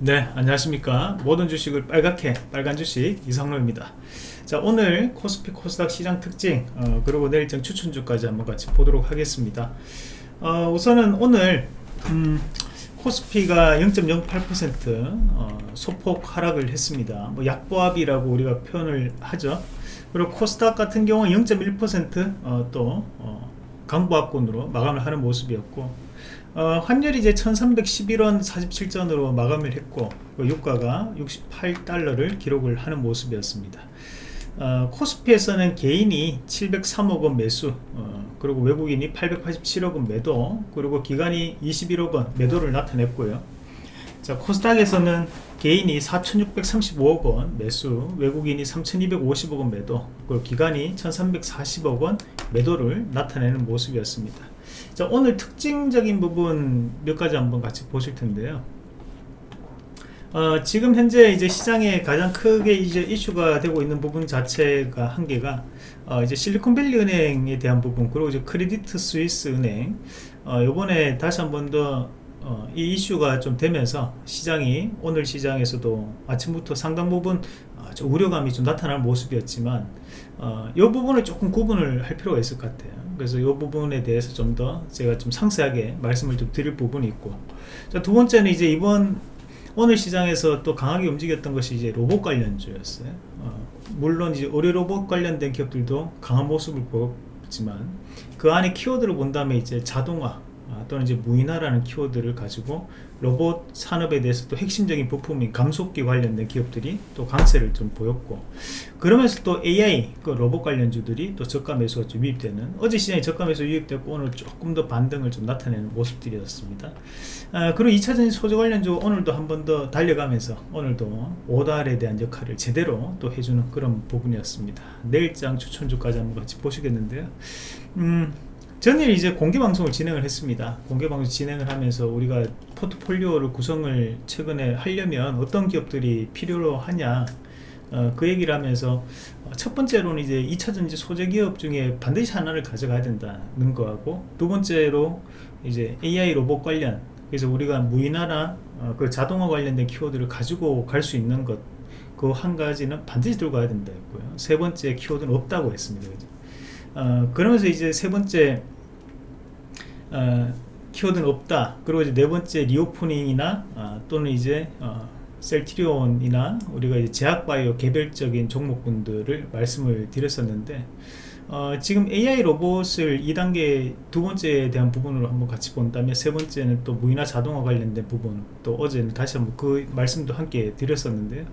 네 안녕하십니까. 모든 주식을 빨갛게 빨간 주식 이상로입니다. 자 오늘 코스피 코스닥 시장 특징 어, 그리고 내일 장 추천주까지 한번 같이 보도록 하겠습니다. 어, 우선은 오늘 음, 코스피가 0.08% 어, 소폭 하락을 했습니다. 뭐 약보합이라고 우리가 표현을 하죠. 그리고 코스닥 같은 경우는 0.1% 어, 또 어, 강보합권으로 마감을 하는 모습이었고 어, 환율이 이제 1311원 47전으로 마감을 했고 그 유가가 68달러를 기록을 하는 모습이었습니다. 어, 코스피에서는 개인이 703억원 매수 어, 그리고 외국인이 887억원 매도 그리고 기관이 21억원 매도를 나타냈고요. 자 코스닥에서는 개인이 4635억원 매수 외국인이 3250억원 매도 그리고 기관이 1340억원 매도를 나타내는 모습이었습니다. 자 오늘 특징적인 부분 몇 가지 한번 같이 보실 텐데요. 어, 지금 현재 이제 시장에 가장 크게 이제 이슈가 되고 있는 부분 자체가 한 개가 어, 이제 실리콘밸리 은행에 대한 부분 그리고 이제 크레디트 스위스 은행. 어, 요번에 다시 한 번 더 어, 이 이슈가 좀 되면서 시장이 오늘 시장에서도 아침부터 상당 부분 어, 좀 우려감이 좀 나타나는 모습이었지만 어, 이 부분을 조금 구분을 할 필요가 있을 것 같아요 그래서 이 부분에 대해서 좀 더 제가 좀 상세하게 말씀을 좀 드릴 부분이 있고. 자, 두 번째는 이제 이번 오늘 시장에서 또 강하게 움직였던 것이 이제 로봇 관련주였어요. 어, 물론 이제 의료 로봇 관련된 기업들도 강한 모습을 보였지만 그 안에 키워드를 본다면 이제 자동화 아, 또는 이제 무인화라는 키워드를 가지고 로봇 산업에 대해서 또 핵심적인 부품인 감속기 관련된 기업들이 또 강세를 좀 보였고 그러면서 또 AI 그 로봇 관련주들이 또 저가 매수가 좀 유입되는 어제 시장에 저가 매수 유입됐고 오늘 조금 더 반등을 좀 나타내는 모습들이었습니다. 아, 그리고 2차전지 소재 관련주 오늘도 한 번 더 달려가면서 오늘도 오달에 대한 역할을 제대로 또 해주는 그런 부분이었습니다. 내일장 추천주까지 한번 같이 보시겠는데요. 음, 전일 이제 공개방송을 진행을 했습니다. 공개방송 진행을 하면서 우리가 포트폴리오를 구성을 최근에 하려면 어떤 기업들이 필요로 하냐 어, 그 얘기를 하면서 어, 첫 번째로는 이제 2차전지 소재 기업 중에 반드시 하나를 가져가야 된다는 거하고 두 번째로 이제 AI 로봇 관련 그래서 우리가 무인화나 어, 그 자동화 관련된 키워드를 가지고 갈 수 있는 것 그 한 가지는 반드시 들고 가야 된다 했고요. 세 번째 키워드는 없다고 했습니다 어, 그러면서 이제 세 번째 어, 키워드는 없다. 그리고 이제 네 번째 reopening이나 어, 또는 이제 어, 셀트리온이나 우리가 이제 제약바이오 개별적인 종목군들을 말씀을 드렸었는데 어, 지금 AI 로봇을 2단계 두 번째에 대한 부분으로 한번 같이 본다면 세 번째는 또 무인화 자동화 관련된 부분 또 어제는 다시 한번 그 말씀도 함께 드렸었는데요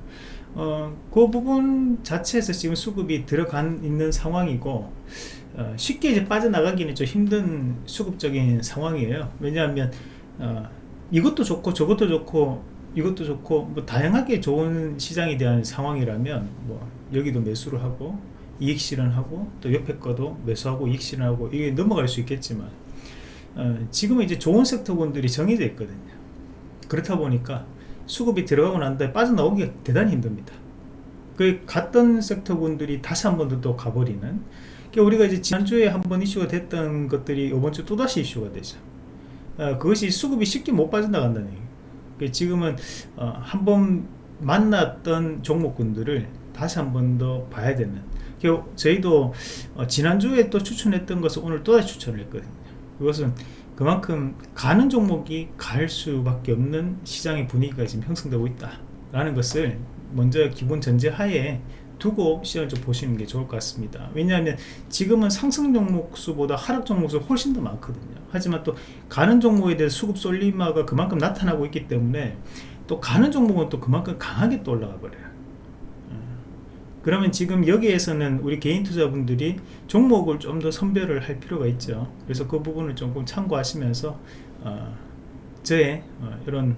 어, 그 부분 자체에서 지금 수급이 들어간 있는 상황이고 어, 쉽게 이제 빠져나가기는 좀 힘든 수급적인 상황이에요. 왜냐하면 어, 이것도 좋고 저것도 좋고 이것도 좋고 뭐 다양하게 좋은 시장에 대한 상황이라면 뭐 여기도 매수를 하고 이익 실현하고 또 옆에 거도 매수하고 이익 실현하고 이게 넘어갈 수 있겠지만 어, 지금은 이제 좋은 섹터군들이 정해져 있거든요. 그렇다 보니까 수급이 들어가고 난 다음에 빠져나오기가 대단히 힘듭니다. 그 갔던 섹터군들이 다시 한 번더또 가버리는 그러니까 우리가 이제 지난주에 한 번 이슈가 됐던 것들이 이번 주 또다시 이슈가 되죠. 어, 그것이 수급이 쉽게 못 빠져나간다는 얘기예요 그러니까 지금은 어, 한 번 만났던 종목군들을 다시 한 번 더 봐야 되는 그러니까 저희도 어, 지난주에 또 추천했던 것을 오늘 또다시 추천을 했거든요. 그것은 그만큼 가는 종목이 갈 수밖에 없는 시장의 분위기가 지금 형성되고 있다 라는 것을 먼저 기본 전제 하에 두고 시장을 좀 보시는 게 좋을 것 같습니다. 왜냐하면 지금은 상승 종목 수보다 하락 종목 수 훨씬 더 많거든요. 하지만 또 가는 종목에 대해 수급 쏠림화가 그만큼 나타나고 있기 때문에 또 가는 종목은 또 그만큼 강하게 또 올라가 버려요 그러면 지금 여기에서는 우리 개인 투자분들이 종목을 좀 더 선별을 할 필요가 있죠. 그래서 그 부분을 조금 참고하시면서 어, 저의 어, 이런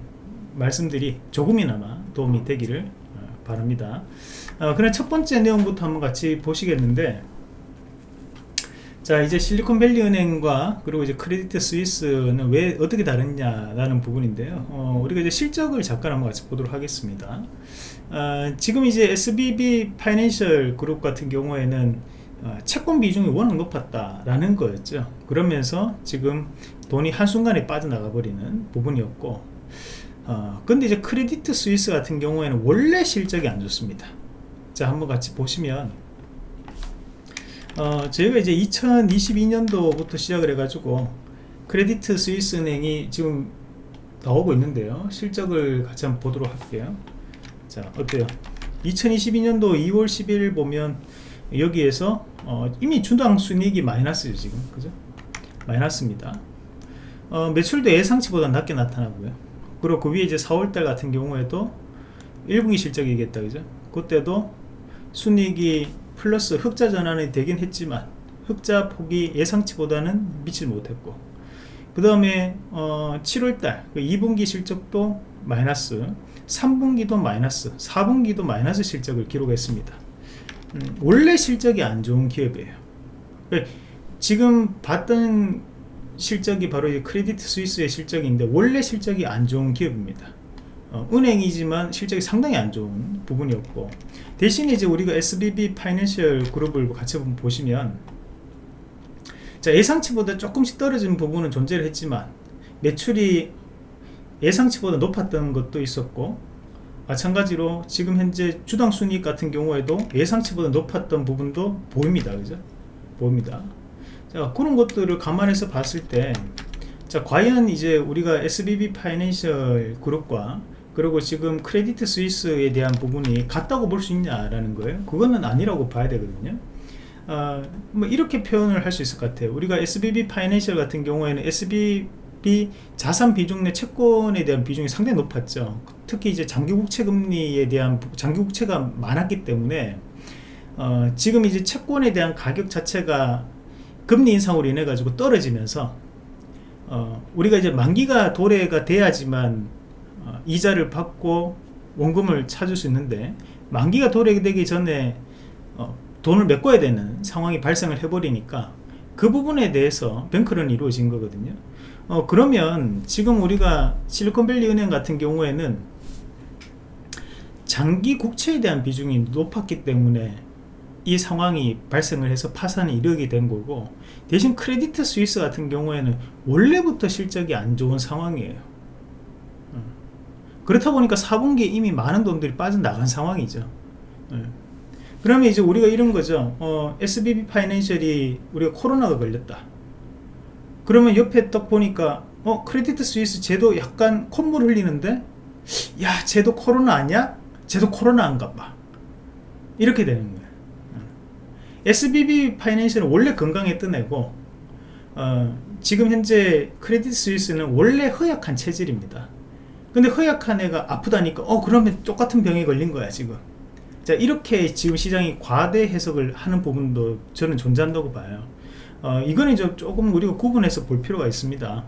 말씀들이 조금이나마 도움이 되기를 어, 바랍니다. 어, 그럼 첫 번째 내용부터 한번 같이 보시겠는데 자 이제 실리콘밸리 은행과 그리고 이제 크레디트 스위스는 왜 어떻게 다르냐라는 부분인데요. 어, 우리가 이제 실적을 잠깐 한번 같이 보도록 하겠습니다. 어, 지금 이제 SVB Financial Group 같은 경우에는 어, 채권 비중이 워낙 높았다라는 거였죠. 그러면서 지금 돈이 한순간에 빠져나가 버리는 부분이었고 어, 근데 이제 Credit Suisse 같은 경우에는 원래 실적이 안 좋습니다. 자 한번 같이 보시면 어, 저희가 이제 2022년도부터 시작을 해가지고 Credit Suisse 은행이 지금 나오고 있는데요. 실적을 같이 한번 보도록 할게요. 자 어때요? 2022년도 2월 10일 보면 여기에서 어, 이미 주당 순이익이 마이너스죠 지금. 그죠? 마이너스입니다. 어, 매출도 예상치보다 낮게 나타나고요. 그리고 그 위에 이제 4월달 같은 경우에도 1분기 실적이겠다 그죠? 그때도 순이익이 플러스 흑자 전환이 되긴 했지만 흑자 폭이 예상치보다는 미치지 못했고 그 다음에 어, 7월달 2분기 그 실적도 마이너스 3분기도 마이너스 4분기도 마이너스 실적을 기록했습니다. 음, 원래 실적이 안 좋은 기업이에요. 네, 지금 봤던 실적이 바로 이 Credit Suisse의 실적인데 원래 실적이 안 좋은 기업입니다 어, 은행이지만 실적이 상당히 안 좋은 부분이었고 대신 이제 우리가 SBB 파이낸셜 그룹을 같이 보시면 자 예상치보다 조금씩 떨어진 부분은 존재를 했지만 매출이 예상치보다 높았던 것도 있었고 마찬가지로 지금 현재 주당 순이익 같은 경우에도 예상치보다 높았던 부분도 보입니다. 그죠? 보입니다. 자 그런 것들을 감안해서 봤을 때 자 과연 이제 우리가 SBB 파이낸셜 그룹과 그리고 지금 Credit Suisse에 대한 부분이 같다고 볼 수 있냐라는 거예요. 그거는 아니라고 봐야 되거든요. 어, 뭐 이렇게 표현을 할 수 있을 것 같아요. 우리가 SBB 파이낸셜 같은 경우에는 SBB 자산 비중 내 채권에 대한 비중이 상당히 높았죠. 특히 이제 장기국채 금리에 대한 장기국채가 많았기 때문에 어, 지금 이제 채권에 대한 가격 자체가 금리 인상으로 인해 가지고 떨어지면서 어, 우리가 이제 만기가 도래가 돼야지만 어, 이자를 받고 원금을 찾을 수 있는데 만기가 도래되기 전에 어, 돈을 메꿔야 되는 상황이 발생을 해버리니까 그 부분에 대해서 뱅크런이 이루어진 거거든요 어, 그러면 지금 우리가 실리콘밸리 은행 같은 경우에는 장기 국채에 대한 비중이 높았기 때문에 이 상황이 발생을 해서 파산이 이르게 된 거고 대신 Credit Suisse 같은 경우에는 원래부터 실적이 안 좋은 상황이에요 어. 그렇다 보니까 4분기에 이미 많은 돈들이 빠져나간 상황이죠. 어. 그러면 이제 우리가 이런 거죠. 어, SBB 파이낸셜이 우리가 코로나가 걸렸다. 그러면 옆에 딱 보니까 어 Credit Suisse 쟤도 약간 콧물 흘리는데 야 쟤도 코로나 아니야? 쟤도 코로나 아닌가 봐. 이렇게 되는 거예요. SBB 파이낸셜은 원래 건강했던 애고 어, 지금 현재 Credit Suisse는 원래 허약한 체질입니다 근데 허약한 애가 아프다니까 어 그러면 똑같은 병에 걸린 거야 지금. 자 이렇게 지금 시장이 과대 해석을 하는 부분도 저는 존재한다고 봐요. 어, 이거는 좀 조금 우리가 구분해서 볼 필요가 있습니다.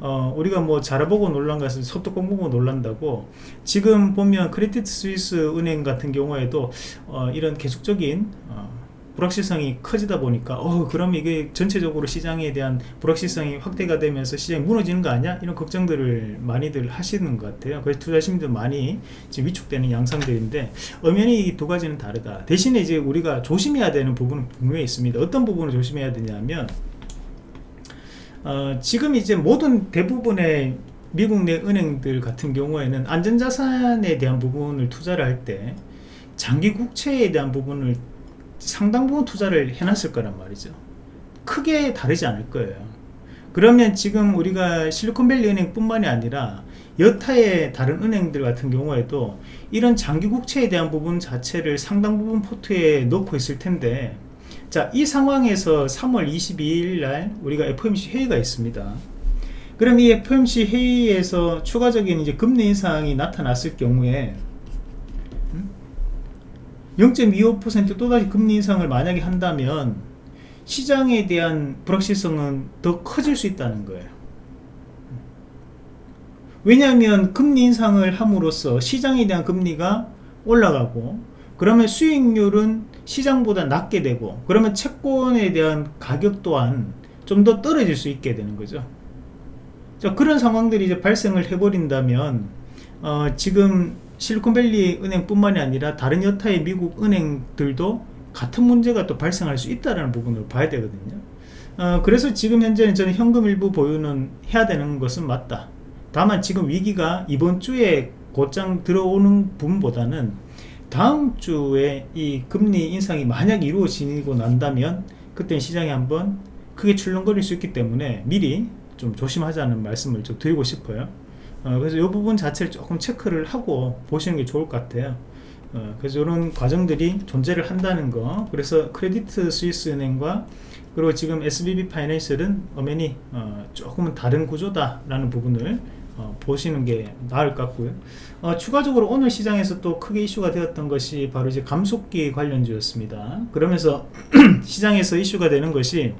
어, 우리가 뭐 잘해보고 놀란 것은 소뚜껑 보고 놀란다고. 지금 보면 크레딧 스위스 은행 같은 경우에도 어, 이런 계속적인 어, 불확실성이 커지다 보니까 어 그럼 이게 전체적으로 시장에 대한 불확실성이 확대가 되면서 시장이 무너지는 거 아니야? 이런 걱정들을 많이들 하시는 것 같아요. 그래서 투자심도 많이 지금 위축되는 양상들인데 엄연히 이 두 가지는 다르다. 대신에 이제 우리가 조심해야 되는 부분은 분명히 있습니다. 어떤 부분을 조심해야 되냐면 어, 지금 이제 모든 대부분의 미국 내 은행들 같은 경우에는 안전자산에 대한 부분을 투자를 할 때 장기 국채에 대한 부분을 상당 부분 투자를 해놨을 거란 말이죠. 크게 다르지 않을 거예요. 그러면 지금 우리가 실리콘밸리 은행 뿐만이 아니라 여타의 다른 은행들 같은 경우에도 이런 장기 국채에 대한 부분 자체를 상당 부분 포트에 넣고 있을 텐데 자 이 상황에서 3월 22일 날 우리가 FOMC 회의가 있습니다. 그럼 이 FOMC 회의에서 추가적인 이제 금리 인상이 나타났을 경우에 0.25% 또다시 금리 인상을 만약에 한다면 시장에 대한 불확실성은 더 커질 수 있다는 거예요. 왜냐하면 금리 인상을 함으로써 시장에 대한 금리가 올라가고 그러면 수익률은 시장보다 낮게 되고 그러면 채권에 대한 가격 또한 좀 더 떨어질 수 있게 되는 거죠. 자, 그런 상황들이 이제 발생을 해버린다면 어, 지금 실리콘밸리 은행뿐만이 아니라 다른 여타의 미국 은행들도 같은 문제가 또 발생할 수 있다는 부분을 봐야 되거든요. 어, 그래서 지금 현재는 저는 현금 일부 보유는 해야 되는 것은 맞다. 다만 지금 위기가 이번 주에 곧장 들어오는 부분보다는 다음 주에 이 금리 인상이 만약 이루어지고 난다면 그때 시장이 한번 크게 출렁거릴 수 있기 때문에 미리 좀 조심하자는 말씀을 좀 드리고 싶어요 어, 그래서 이 부분 자체를 조금 체크를 하고 보시는 게 좋을 것 같아요. 어, 그래서 이런 과정들이 존재를 한다는 거. 그래서 Credit Suisse 은행과 그리고 지금 SBB 파이낸셜은 엄연히 어, 조금은 다른 구조다 라는 부분을 어, 보시는 게 나을 것 같고요. 어, 추가적으로 오늘 시장에서 또 크게 이슈가 되었던 것이 바로 이제 감속기 관련주였습니다. 그러면서 시장에서 이슈가 되는 것이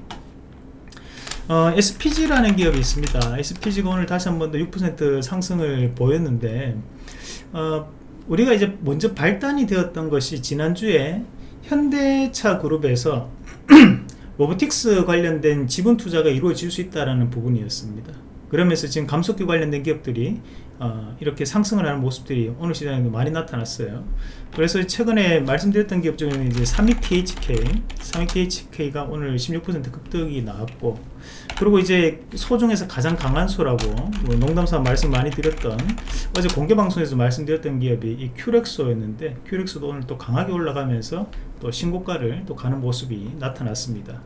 어, SPG라는 기업이 있습니다. SPG가 오늘 다시 한 번 더 6% 상승을 보였는데 어, 우리가 이제 먼저 발단이 되었던 것이 지난주에 현대차 그룹에서 로보틱스 관련된 지분 투자가 이루어질 수 있다는 부분이었습니다 그러면서 지금 감속기 관련된 기업들이 어, 이렇게 상승을 하는 모습들이 오늘 시장에도 많이 나타났어요. 그래서 최근에 말씀드렸던 기업 중에는 이제 32THK 32THK가 오늘 16% 급등이 나왔고 그리고 이제 소 중에서 가장 강한 소라고 뭐 농담삼아 말씀 많이 드렸던 어제 공개 방송에서 말씀드렸던 기업이 이 큐렉소였는데 큐렉소도 오늘 또 강하게 올라가면서 또 신고가를 또 가는 모습이 나타났습니다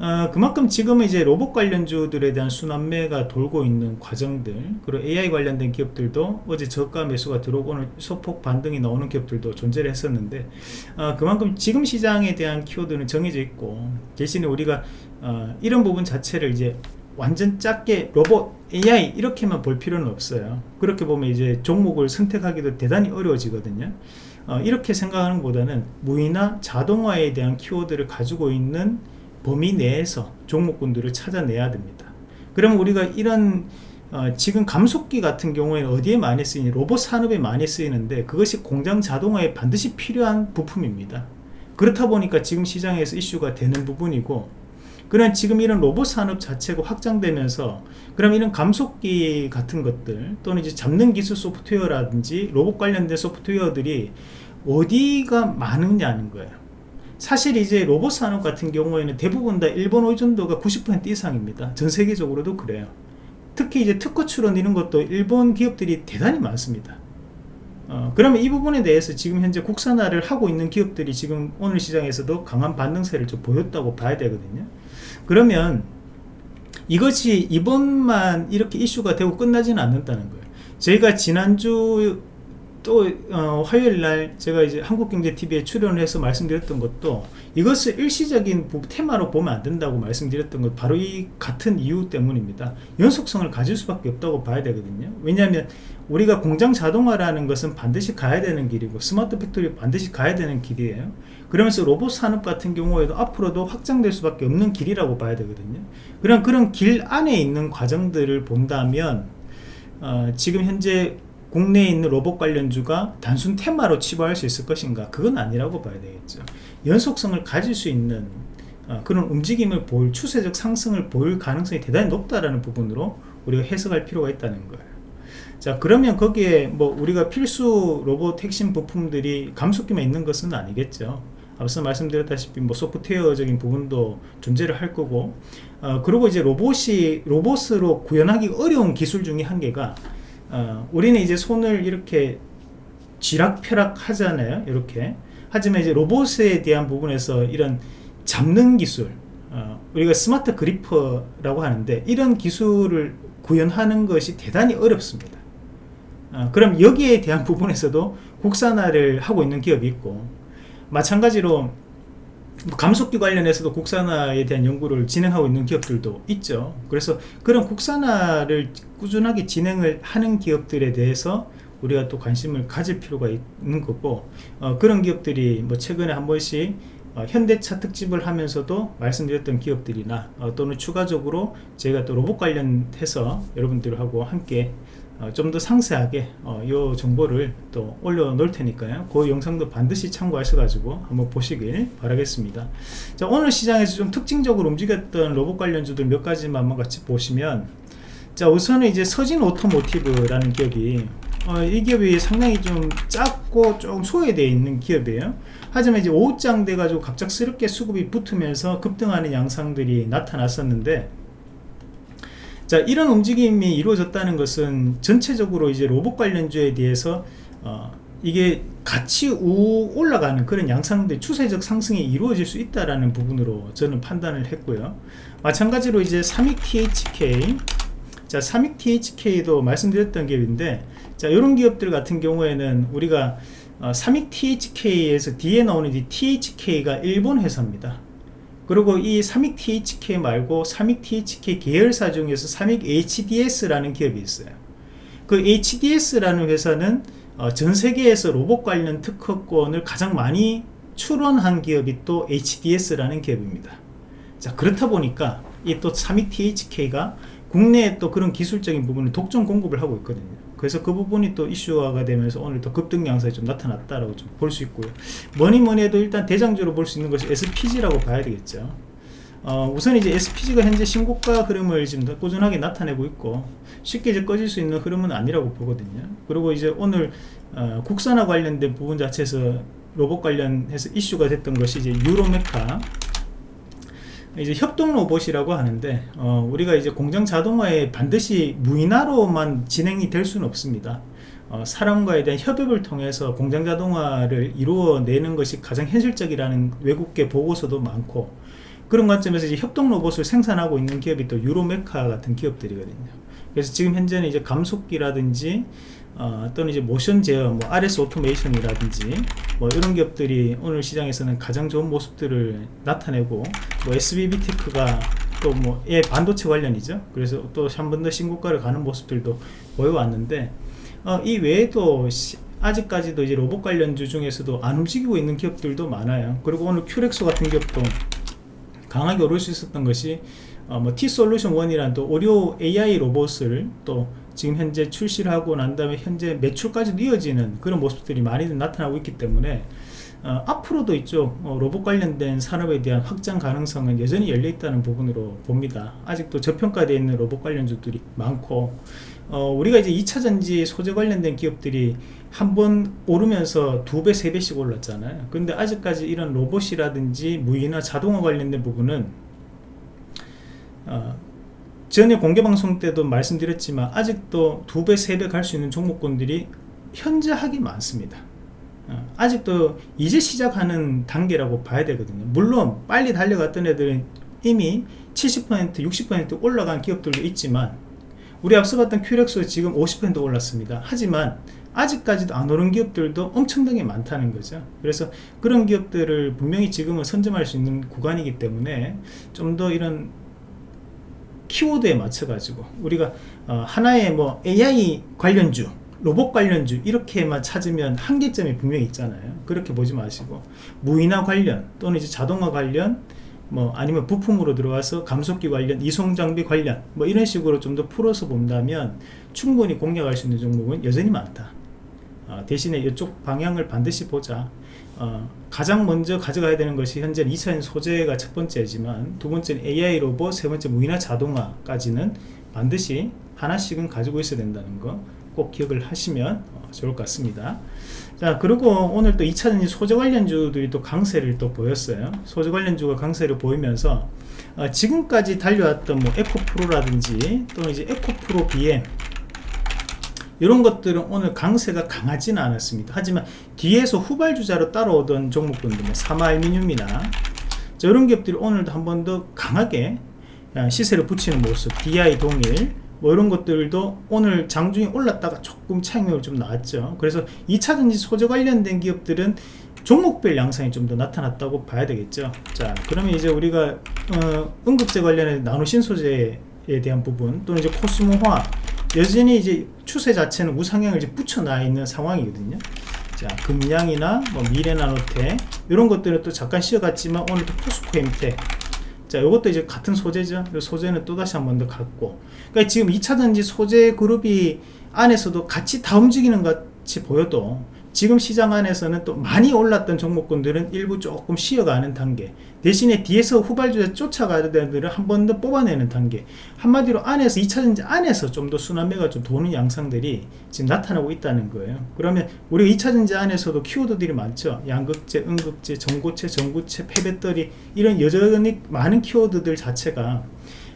어, 그만큼 지금은 이제 로봇 관련주들에 대한 순환매가 돌고 있는 과정들 그리고 AI 관련된 기업들도 어제 저가 매수가 들어오고 오늘 소폭 반등이 나오는 기업들도 존재를 했었는데 어, 그만큼 지금 시장에 대한 키워드는 정해져 있고 대신에 우리가 어, 이런 부분 자체를 이제 완전 작게 로봇 AI 이렇게만 볼 필요는 없어요. 그렇게 보면 이제 종목을 선택하기도 대단히 어려워지거든요. 어, 이렇게 생각하는 것보다는 무이나 자동화에 대한 키워드를 가지고 있는 범위 내에서 종목군들을 찾아내야 됩니다. 그러면 우리가 이런 어, 지금 감속기 같은 경우에는 어디에 많이 쓰이니? 로봇 산업에 많이 쓰이는데 그것이 공장 자동화에 반드시 필요한 부품입니다. 그렇다 보니까 지금 시장에서 이슈가 되는 부분이고 그런 지금 이런 로봇 산업 자체가 확장되면서 그럼 이런 감속기 같은 것들 또는 이제 잡는 기술 소프트웨어라든지 로봇 관련된 소프트웨어들이 어디가 많으냐는 거예요 사실 이제 로봇 산업 같은 경우에는 대부분 다 일본 의존도가 90% 이상입니다. 전 세계적으로도 그래요. 특히 이제 특허 출원 이런 것도 일본 기업들이 대단히 많습니다. 어, 그러면 이 부분에 대해서 지금 현재 국산화를 하고 있는 기업들이 지금 오늘 시장에서도 강한 반등세를 좀 보였다고 봐야 되거든요. 그러면 이것이 이번만 이렇게 이슈가 되고 끝나지는 않는다는 거예요. 저희가 지난주 또 어, 화요일날 제가 이제 한국경제TV에 출연을 해서 말씀드렸던 것도 이것을 일시적인 테마로 보면 안 된다고 말씀드렸던 것 바로 이 같은 이유 때문입니다. 연속성을 가질 수밖에 없다고 봐야 되거든요. 왜냐하면 우리가 공장 자동화라는 것은 반드시 가야 되는 길이고 smart factory 반드시 가야 되는 길이에요. 그러면서 로봇 산업 같은 경우에도 앞으로도 확장될 수밖에 없는 길이라고 봐야 되거든요. 그런 그런 길 안에 있는 과정들을 본다면 어, 지금 현재 국내에 있는 로봇 관련주가 단순 테마로 치부할 수 있을 것인가? 그건 아니라고 봐야 되겠죠. 연속성을 가질 수 있는 어, 그런 움직임을 보일 추세적 상승을 보일 가능성이 대단히 높다라는 부분으로 우리가 해석할 필요가 있다는 거예요. 자 그러면 거기에 뭐 우리가 필수 로봇 핵심 부품들이 감속기만 있는 것은 아니겠죠. 앞서 말씀드렸다시피 뭐 소프트웨어적인 부분도 존재를 할 거고 어, 그리고 이제 로봇이 로봇으로 구현하기 어려운 기술 중에 한 개가 어, 우리는 이제 손을 이렇게 쥐락펴락 하잖아요 이렇게. 하지만 이제 로봇에 대한 부분에서 이런 잡는 기술 어, 우리가 스마트 그리퍼라고 하는데 이런 기술을 구현하는 것이 대단히 어렵습니다. 어, 그럼 여기에 대한 부분에서도 국산화를 하고 있는 기업이 있고 마찬가지로 감속기 관련해서도 국산화에 대한 연구를 진행하고 있는 기업들도 있죠. 그래서 그런 국산화를 꾸준하게 진행을 하는 기업들에 대해서 우리가 또 관심을 가질 필요가 있는 거고 어, 그런 기업들이 뭐 최근에 한 번씩 어, 현대차 특집을 하면서도 말씀드렸던 기업들이나 어, 또는 추가적으로 제가 또 로봇 관련해서 여러분들하고 함께 어, 좀 더 상세하게 어, 이 정보를 또 올려 놓을 테니까요. 그 영상도 반드시 참고하셔 가지고 한번 보시길 바라겠습니다. 자 오늘 시장에서 좀 특징적으로 움직였던 로봇 관련주들 몇 가지만 한번 같이 보시면 자 우선은 이제 서진 오토모티브라는 기업이 어, 이 기업이 상당히 좀 작고 좀 소외되어 있는 기업이에요. 하지만 이제 오후장 돼 가지고 갑작스럽게 수급이 붙으면서 급등하는 양상들이 나타났었는데 자 이런 움직임이 이루어졌다는 것은 전체적으로 이제 로봇 관련주에 대해서 어, 이게 같이 우 올라가는 그런 양상들 추세적 상승이 이루어질 수 있다라는 부분으로 저는 판단을 했고요. 마찬가지로 이제 삼익 THK 자 삼익 THK도 말씀드렸던 기업인데 자 이런 기업들 같은 경우에는 우리가 어, 삼익 THK에서 뒤에 나오는 이 THK가 일본 회사입니다 그리고 이 삼익 THK 말고 삼익 THK 계열사 중에서 삼익 HDS라는 기업이 있어요. 그 HDS라는 회사는 어, 전 세계에서 로봇 관련 특허권을 가장 많이 출원한 기업이 또 HDS라는 기업입니다. 자 그렇다 보니까 이 또 삼익 THK가 국내에 또 그런 기술적인 부분을 독점 공급을 하고 있거든요 그래서 그 부분이 또 이슈화가 되면서 오늘 또 급등 양상이 좀 나타났다라고 좀 볼 수 있고요. 뭐니 뭐니 해도 일단 대장주로 볼 수 있는 것이 SPG라고 봐야 되겠죠. 어, 우선 이제 SPG가 현재 신고가 흐름을 지금 꾸준하게 나타내고 있고 쉽게 이제 꺼질 수 있는 흐름은 아니라고 보거든요. 그리고 이제 오늘 어, 국산화 관련된 부분 자체에서 로봇 관련해서 이슈가 됐던 것이 이제 유로메카 이제 협동 로봇이라고 하는데 어, 우리가 이제 공장 자동화에 반드시 무인화로만 진행이 될 수는 없습니다. 어, 사람과에 대한 협업을 통해서 공장 자동화를 이루어내는 것이 가장 현실적이라는 외국계 보고서도 많고 그런 관점에서 이제 협동 로봇을 생산하고 있는 기업이 또 뉴로메카 같은 기업들이거든요. 그래서 지금 현재는 이제 감속기라든지 어, 또는 이제 모션 제어, 뭐 RS 오토메이션이라든지 뭐 이런 기업들이 오늘 시장에서는 가장 좋은 모습들을 나타내고 뭐 SBB Tech가 또 뭐 예, 반도체 관련이죠. 그래서 또 한 번 더 신고가를 가는 모습들도 보여왔는데 어, 이 외에도 시, 아직까지도 이제 로봇 관련주 중에서도 안 움직이고 있는 기업들도 많아요. 그리고 오늘 큐렉소 같은 기업도 강하게 오를 수 있었던 것이 어, 뭐 T솔루션 1이란 또 오리오 AI 로봇을 또 지금 현재 출시를 하고 난 다음에 현재 매출까지 이어지는 그런 모습들이 많이 나타나고 있기 때문에 어, 앞으로도 이쪽 어, 로봇 관련된 산업에 대한 확장 가능성은 여전히 열려 있다는 부분으로 봅니다. 아직도 저평가되어 있는 로봇 관련주들이 많고 어, 우리가 이제 2차전지 소재 관련된 기업들이 한 번 오르면서 두 배, 세 배씩 올랐잖아요. 근데 아직까지 이런 로봇이라든지 무인화 자동화 관련된 부분은 어, 전에 공개 방송 때도 말씀드렸지만 아직도 두 배, 세 배 갈 수 있는 종목군들이 현재 하기 많습니다. 어, 아직도 이제 시작하는 단계라고 봐야 되거든요. 물론 빨리 달려갔던 애들은 이미 70% 60% 올라간 기업들도 있지만 우리 앞서 봤던 큐렉스 지금 50% 올랐습니다. 하지만 아직까지도 안 오른 기업들도 엄청나게 많다는 거죠. 그래서 그런 기업들을 분명히 지금은 선점할 수 있는 구간이기 때문에 좀 더 이런 키워드에 맞춰 가지고 우리가 어, 하나의 뭐 AI 관련주 로봇 관련주 이렇게만 찾으면 한계점이 분명히 있잖아요. 그렇게 보지 마시고 무인화 관련 또는 이제 자동화 관련 뭐 아니면 부품으로 들어와서 감속기 관련 이송 장비 관련 뭐 이런 식으로 좀 더 풀어서 본다면 충분히 공략할 수 있는 종목은 여전히 많다 어, 대신에 이쪽 방향을 반드시 보자. 어, 가장 먼저 가져가야 되는 것이 현재 2차전 소재가 첫 번째지만 두 번째는 AI 로봇 세 번째 무인화 자동화까지는 반드시 하나씩은 가지고 있어야 된다는 거 꼭 기억을 하시면 어, 좋을 것 같습니다. 자 그리고 오늘 또 2차전지 소재 관련주들이 또 강세를 또 보였어요. 소재 관련주가 강세를 보이면서 어, 지금까지 달려왔던 뭐 에코프로라든지 또는 이제 에코프로 BM 이런 것들은 오늘 강세가 강하지는 않았습니다. 하지만 뒤에서 후발주자로 따라오던 종목군들 뭐 사마알미늄이나 이런 기업들이 오늘도 한 번 더 강하게 아, 시세를 붙이는 모습 DI 동일 뭐 이런 것들도 오늘 장중에 올랐다가 조금 차익률 좀 나왔죠. 그래서 2차전지 소재 관련된 기업들은 종목별 양상이 좀 더 나타났다고 봐야 되겠죠. 자 그러면 이제 우리가 어, 응급제 관련해 나노 신 소재에 대한 부분 또는 이제 코스모화 여전히 이제 추세 자체는 우상향을 이제 붙여놔 있는 상황이거든요. 자, 금양이나 뭐 미래나노테 이런 것들은 또 잠깐 쉬어갔지만 오늘 또 포스코엠텍 자, 이것도 이제 같은 소재죠. 소재는 또 다시 한 번 더 같고. 그러니까 지금 2차전지 소재 그룹이 안에서도 같이 다 움직이는 것 같이 보여도 지금 시장 안에서는 또 많이 올랐던 종목군들은 일부 조금 쉬어가는 단계 대신에 뒤에서 후발주자 쫓아가는 데들은 한번 더 뽑아내는 단계. 한마디로 안에서 2차전지 안에서 좀 더 순환매가 좀 도는 양상들이 지금 나타나고 있다는 거예요. 그러면 우리가 2차전지 안에서도 키워드들이 많죠. 양극재, 음극재, 전고체, 전구체, 폐배터리 이런 여전히 많은 키워드들 자체가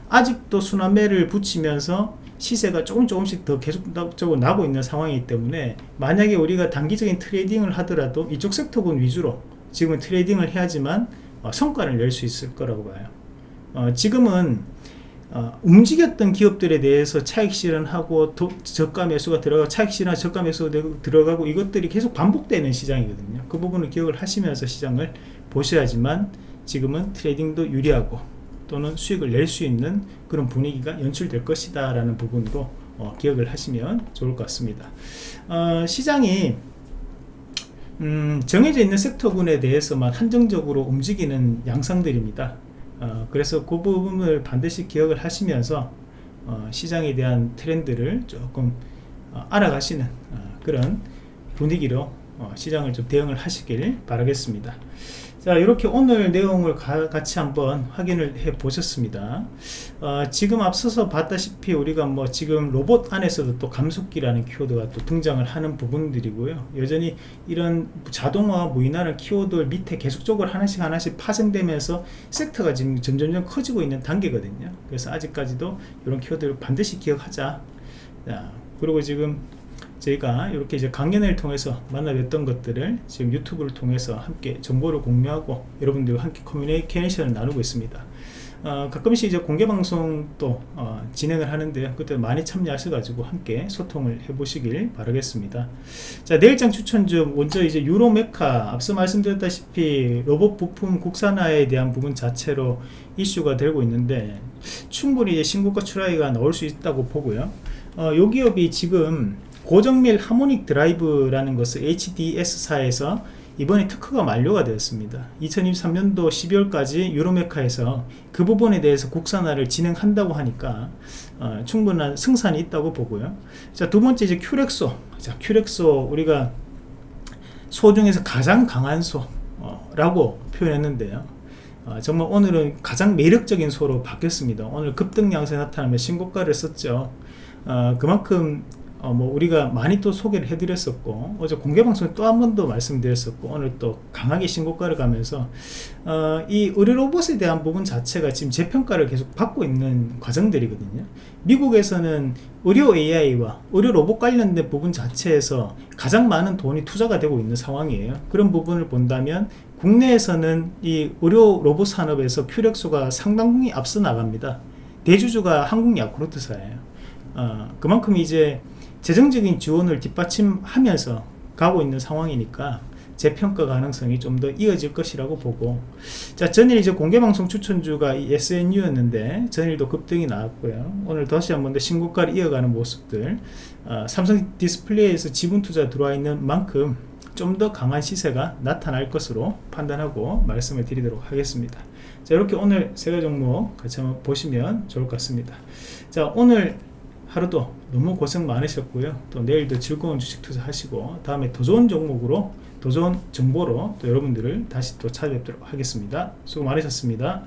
아직도 순환매를 붙이면서 시세가 조금 조금씩 더 계속적으로 나고 있는 상황이기 때문에 만약에 우리가 단기적인 trading을 하더라도 이쪽 sector군 위주로 지금은 trading을 해야지만 어, 성과를 낼 수 있을 거라고 봐요. 어, 지금은 어, 움직였던 기업들에 대해서 차익 실현하고 도, 저가 매수가 들어가고 차익 실현 저가 매수가 들어가고 이것들이 계속 반복되는 시장이거든요. 그 부분을 기억을 하시면서 시장을 보셔야지만 지금은 트레이딩도 유리하고 또는 수익을 낼 수 있는 그런 분위기가 연출될 것이다 라는 부분으로 어, 기억을 하시면 좋을 것 같습니다. 어, 시장이 음, 정해져 있는 섹터군에 대해서만 한정적으로 움직이는 양상들입니다. 어, 그래서 그 부분을 반드시 기억을 하시면서 어, 시장에 대한 트렌드를 조금 어, 알아가시는 어, 그런 분위기로 어, 시장을 좀 대응을 하시길 바라겠습니다 자 이렇게 오늘 내용을 가, 같이 한번 확인을 해 보셨습니다. 어, 지금 앞서서 봤다시피 우리가 뭐 지금 로봇 안에서도 또 감속기라는 키워드가 또 등장을 하는 부분들이고요. 여전히 이런 자동화 무인화는 키워드 밑에 계속적으로 하나씩 하나씩 파생되면서 섹터가 지금 점점점 커지고 있는 단계거든요. 그래서 아직까지도 이런 키워드를 반드시 기억하자. 자, 그리고 지금 저희가 이렇게 이제 강연을 통해서 만나 뵀던 것들을 지금 유튜브를 통해서 함께 정보를 공유하고 여러분들과 함께 커뮤니케이션을 나누고 있습니다. 어, 가끔씩 이제 공개 방송도 어, 진행을 하는데 그때 많이 참여하셔가지고 함께 소통을 해보시길 바라겠습니다. 자 내일장 추천 중 먼저 이제 유로메카 앞서 말씀드렸다시피 로봇 부품 국산화에 대한 부분 자체로 이슈가 되고 있는데 충분히 이제 신고가 출하가 나올 수 있다고 보고요. 어, 요 기업이 지금 고정밀 하모닉 드라이브라는 것을 HDS사에서 이번에 특허가 만료가 되었습니다. 2023년도 12월까지 유로메카에서 그 부분에 대해서 국산화를 진행한다고 하니까 어, 충분한 승산이 있다고 보고요. 자 두 번째 이제 큐렉소. 자 큐렉소 우리가 소 중에서 가장 강한 소라고 표현했는데요. 어, 정말 오늘은 가장 매력적인 소로 바뀌었습니다. 오늘 급등 양세 나타나며 신고가를 썼죠. 어, 그만큼 어, 뭐 우리가 많이 또 소개를 해드렸었고 어제 공개방송에 또 한 번 더 말씀드렸었고 오늘 또 강하게 신고가를 가면서 어, 이 의료 로봇에 대한 부분 자체가 지금 재평가를 계속 받고 있는 과정들이거든요. 미국에서는 의료 AI와 의료 로봇 관련된 부분 자체에서 가장 많은 돈이 투자가 되고 있는 상황이에요. 그런 부분을 본다면 국내에서는 이 의료 로봇 산업에서 큐렉소가 상당히 앞서 나갑니다. 대주주가 한국 야쿠르트사예요. 어, 그만큼 이제 재정적인 지원을 뒷받침하면서 가고 있는 상황이니까 재평가 가능성이 좀 더 이어질 것이라고 보고 자 전일 이제 공개방송 추천주가 SNU였는데 전일도 급등이 나왔고요. 오늘 다시 한번 더 신고가를 이어가는 모습들 어, 삼성 디스플레이에서 지분 투자 들어와 있는 만큼 좀 더 강한 시세가 나타날 것으로 판단하고 말씀을 드리도록 하겠습니다. 자 이렇게 오늘 세 가지 종목 같이 한번 보시면 좋을 것 같습니다. 자 오늘 하루도 너무 고생 많으셨고요. 또 내일도 즐거운 주식 투자 하시고 다음에 더 좋은 종목으로 더 좋은 정보로 또 여러분들을 다시 또 찾아뵙도록 하겠습니다. 수고 많으셨습니다